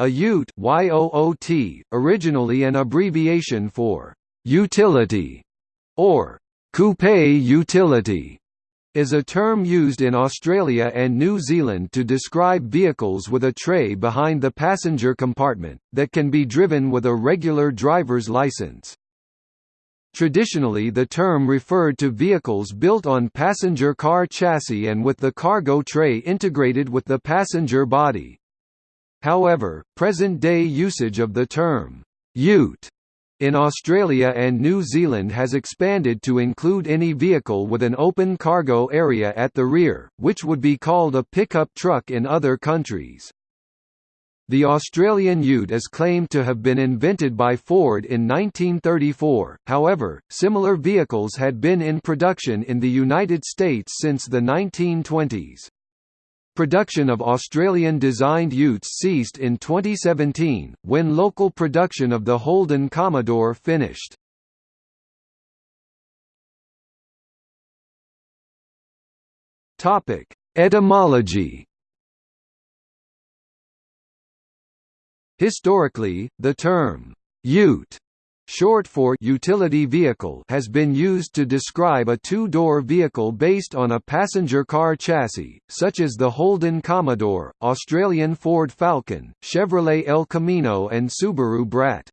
A ute YOOT, originally an abbreviation for «utility» or «coupe utility», is a term used in Australia and New Zealand to describe vehicles with a tray behind the passenger compartment, that can be driven with a regular driver's license. Traditionally the term referred to vehicles built on passenger car chassis and with the cargo tray integrated with the passenger body. However, present-day usage of the term, ute, in Australia and New Zealand has expanded to include any vehicle with an open cargo area at the rear, which would be called a pickup truck in other countries. The Australian ute is claimed to have been invented by Ford in 1934, however, similar vehicles had been in production in the United States since the 1920s. Production of Australian-designed utes ceased in 2017, when local production of the Holden Commodore finished. Etymology Historically, the term, ute short for utility vehicle has been used to describe a two-door vehicle based on a passenger car chassis, such as the Holden Commodore, Australian Ford Falcon, Chevrolet El Camino and Subaru Brat.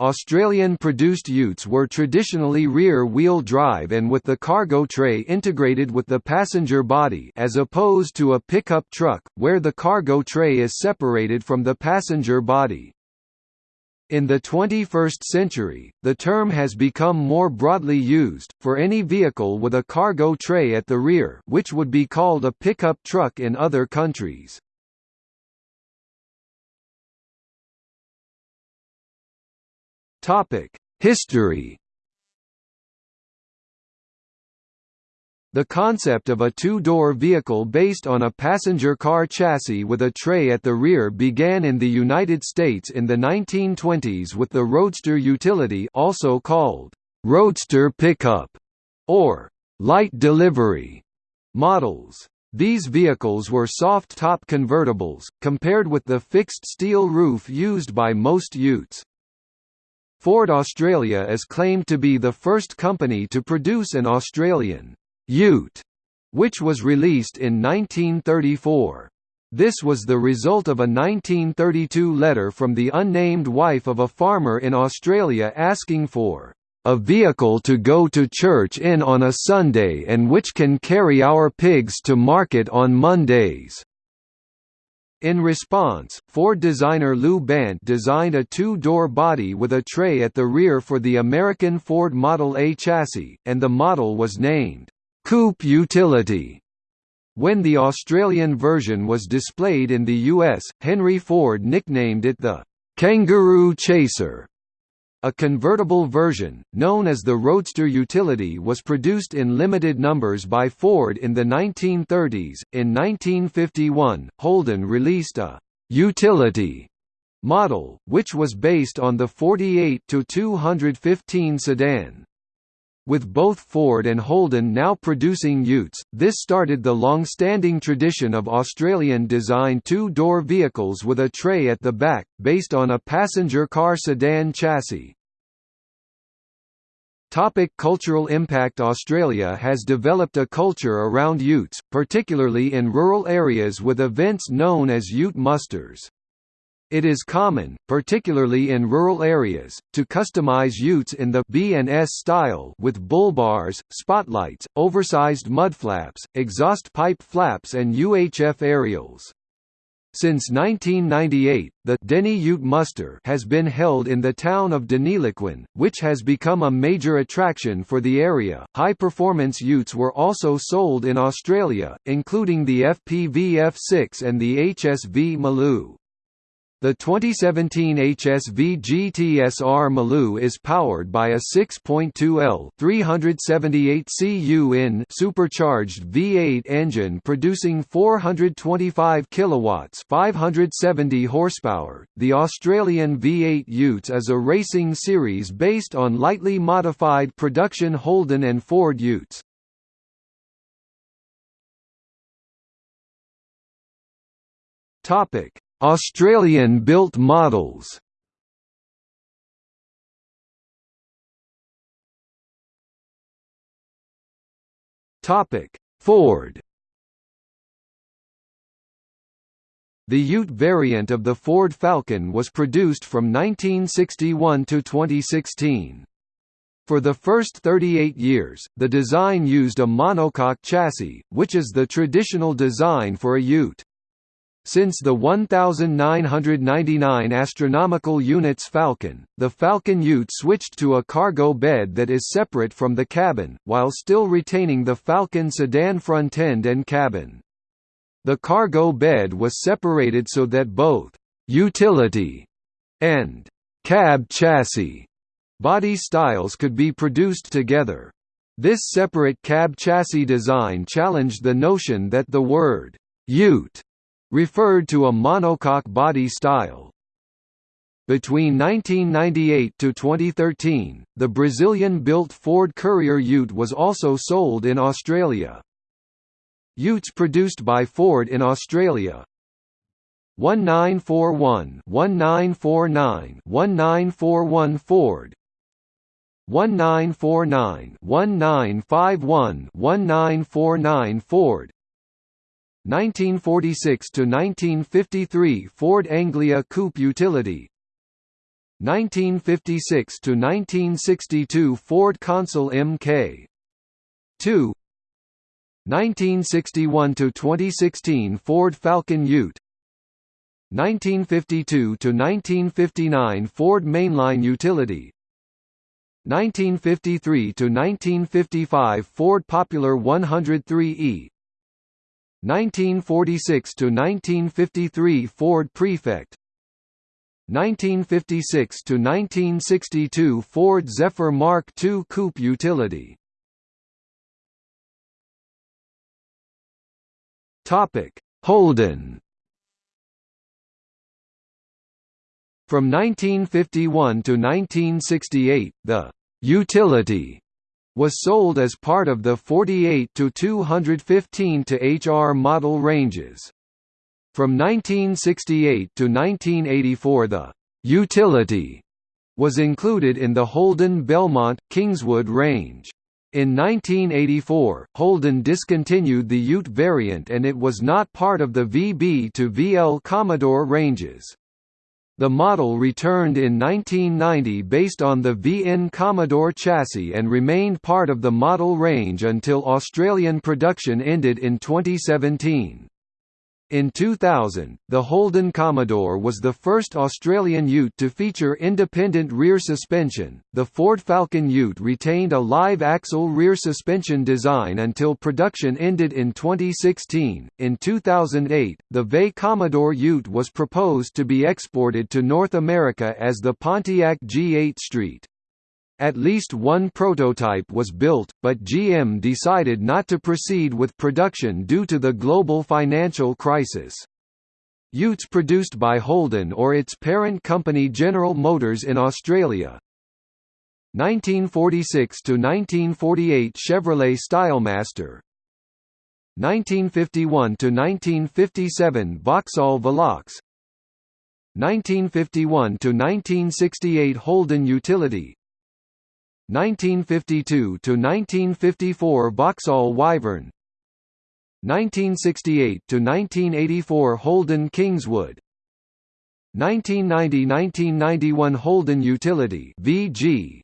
Australian-produced utes were traditionally rear-wheel drive and with the cargo tray integrated with the passenger body as opposed to a pickup truck, where the cargo tray is separated from the passenger body. In the 21st century, the term has become more broadly used, for any vehicle with a cargo tray at the rear which would be called a pickup truck in other countries. History The concept of a two-door vehicle based on a passenger car chassis with a tray at the rear began in the United States in the 1920s with the Roadster utility also called Roadster pickup or light delivery models. These vehicles were soft-top convertibles, compared with the fixed steel roof used by most utes. Ford Australia is claimed to be the first company to produce an Australian Ute, which was released in 1934. This was the result of a 1932 letter from the unnamed wife of a farmer in Australia asking for a vehicle to go to church in on a Sunday and which can carry our pigs to market on Mondays. In response, Ford designer Lew Bandt designed a two-door body with a tray at the rear for the American Ford Model A chassis, and the model was named coupe utility. When the Australian version was displayed in the US, Henry Ford nicknamed it the Kangaroo Chaser. A convertible version, known as the Roadster Utility was produced in limited numbers by Ford in the 1930s. In 1951, Holden released a «utility» model, which was based on the 48-215 sedan. With both Ford and Holden now producing utes, this started the long-standing tradition of Australian-designed two-door vehicles with a tray at the back, based on a passenger car sedan chassis. Topic cultural impact Australia has developed a culture around utes, particularly in rural areas with events known as ute musters. It is common, particularly in rural areas, to customize utes in the B&S style with bull bars, spotlights, oversized mudflaps, exhaust pipe flaps and UHF aerials. Since 1998, the Deni Ute Muster has been held in the town of Deniliquin, which has become a major attraction for the area. High-performance utes were also sold in Australia, including the FPV F6 and the HSV Maloo. The 2017 HSV GTSR Maloo is powered by a 6.2L 378 cu in supercharged V8 engine producing 425 kilowatts, 570 horsepower. The Australian V8 Utes is a racing series based on lightly modified production Holden and Ford Utes. Topic: Australian-built models Ford The Ute variant of the Ford Falcon was produced from 1961 to 2016. For the first 38 years, the design used a monocoque chassis, which is the traditional design for a Ute. Since the 1999 astronomical units Falcon, the Falcon Ute switched to a cargo bed that is separate from the cabin, while still retaining the Falcon sedan front end and cabin. The cargo bed was separated so that both «utility» and «cab chassis» body styles could be produced together. This separate cab chassis design challenged the notion that the word «ute» referred to a monocoque body style. Between 1998 to 2013, the Brazilian-built Ford Courier Ute was also sold in Australia. Utes produced by Ford in Australia 1941 1949 1941 Ford 1949 1951 1949 Ford 1946 to 1953 Ford Anglia Coupe Utility. 1956 to 1962 Ford Consul Mk 2 1961 to 2016 Ford Falcon Ute. 1952 to 1959 Ford Mainline Utility. 1953 to 1955 Ford Popular 103e 1946 to 1953 Ford Prefect 1956 to 1962 Ford Zephyr Mark II Coupe Utility Topic: Holden. From 1951 to 1968, the utility was sold as part of the 48 to 215 to HR model ranges. From 1968 to 1984 the utility was included in the Holden Belmont Kingswood range. In 1984, Holden discontinued the Ute variant and it was not part of the VB to VL Commodore ranges. The model returned in 1990 based on the VN Commodore chassis and remained part of the model range until Australian production ended in 2017. In 2000, the Holden Commodore was the first Australian ute to feature independent rear suspension. The Ford Falcon ute retained a live axle rear suspension design until production ended in 2016. In 2008, the VE Commodore ute was proposed to be exported to North America as the Pontiac G8 Street. At least one prototype was built, but GM decided not to proceed with production due to the global financial crisis. Utes produced by Holden or its parent company General Motors in Australia. 1946 to 1948 Chevrolet Stylemaster. 1951 to 1957 Vauxhall Velox. 1951 to 1968 Holden Utility 1952 to 1954 Vauxhall Wyvern. 1968 to 1984 Holden Kingswood. 1990–1991 Holden Utility VG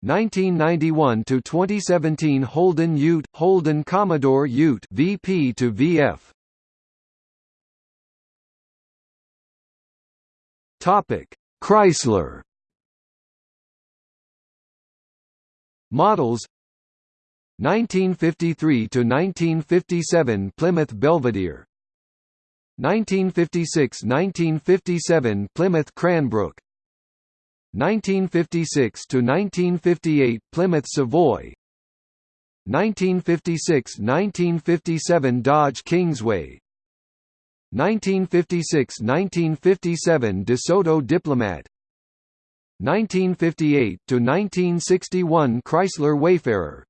1991 to 2017 Holden Ute Holden Commodore Ute VP to VF Topic Chrysler Models 1953 to 1957 Plymouth Belvedere 1956–1957 Plymouth Cranbrook 1956 to 1958 Plymouth Savoy 1956–1957 Dodge Kingsway 1956–1957 DeSoto Diplomat 1958 to 1961 Chrysler Wayfarer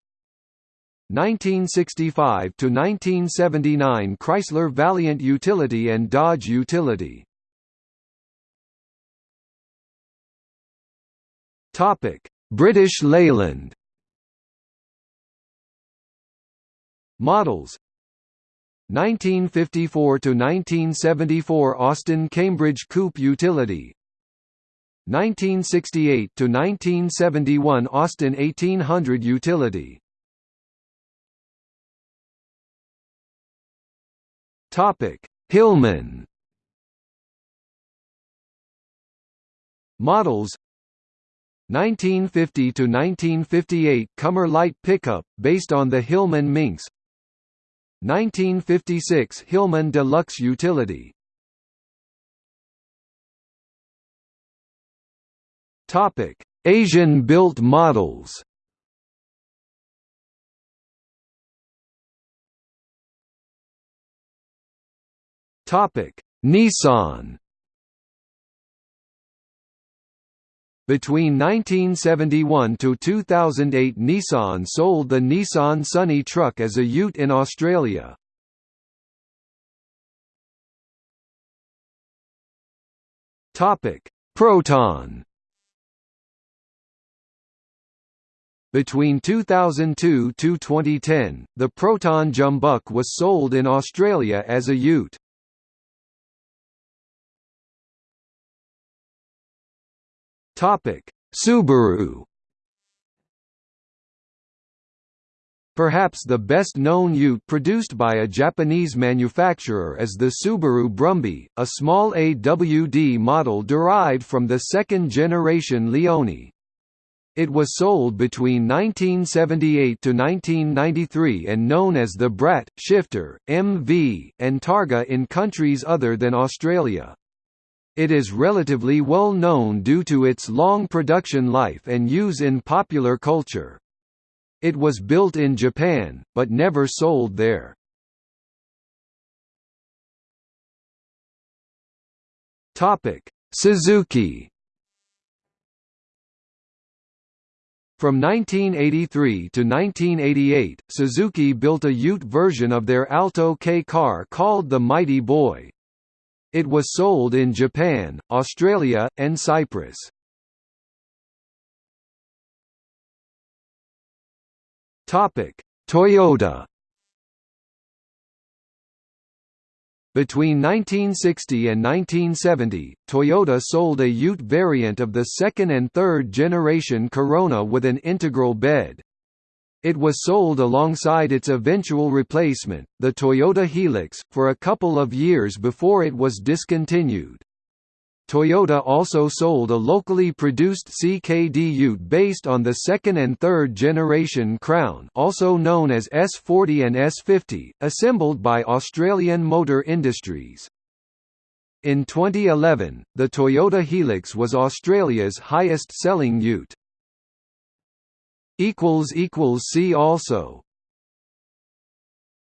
1965 to 1979 Chrysler Valiant Utility and Dodge Utility. Topic: British Leyland. Models 1954 to 1974 Austin Cambridge Coupe Utility 1968 to 1971 Austin 1800 Utility. Topic: Hillman. Models. 1950 to 1958 Commer light pickup based on the Hillman Minx. 1956 Hillman Deluxe Utility Topic: Asian built models Topic: Nissan. Between 1971 to 2008 Nissan sold the Nissan Sunny truck as a ute in Australia. Topic: Proton. Between 2002 to 2010, the Proton Jumbuck was sold in Australia as a ute. Topic: Subaru. Perhaps the best-known ute produced by a Japanese manufacturer is the Subaru Brumby, a small AWD model derived from the second-generation Leone. It was sold between 1978 to 1993 and known as the Brat, Shifter, MV, and Targa in countries other than Australia. It is relatively well known due to its long production life and use in popular culture. It was built in Japan, but never sold there. Suzuki From 1983 to 1988, Suzuki built a Ute version of their Alto K car called the Mighty Boy. It was sold in Japan, Australia, and Cyprus. Toyota Between 1960 and 1970, Toyota sold a Ute variant of the second and third generation Corona with an integral bed. It was sold alongside its eventual replacement, the Toyota Hilux, for a couple of years before it was discontinued. Toyota also sold a locally produced CKD Ute based on the second and third generation Crown also known as S40 and S50, assembled by Australian Motor Industries. In 2011, the Toyota Hilux was Australia's highest-selling ute. See also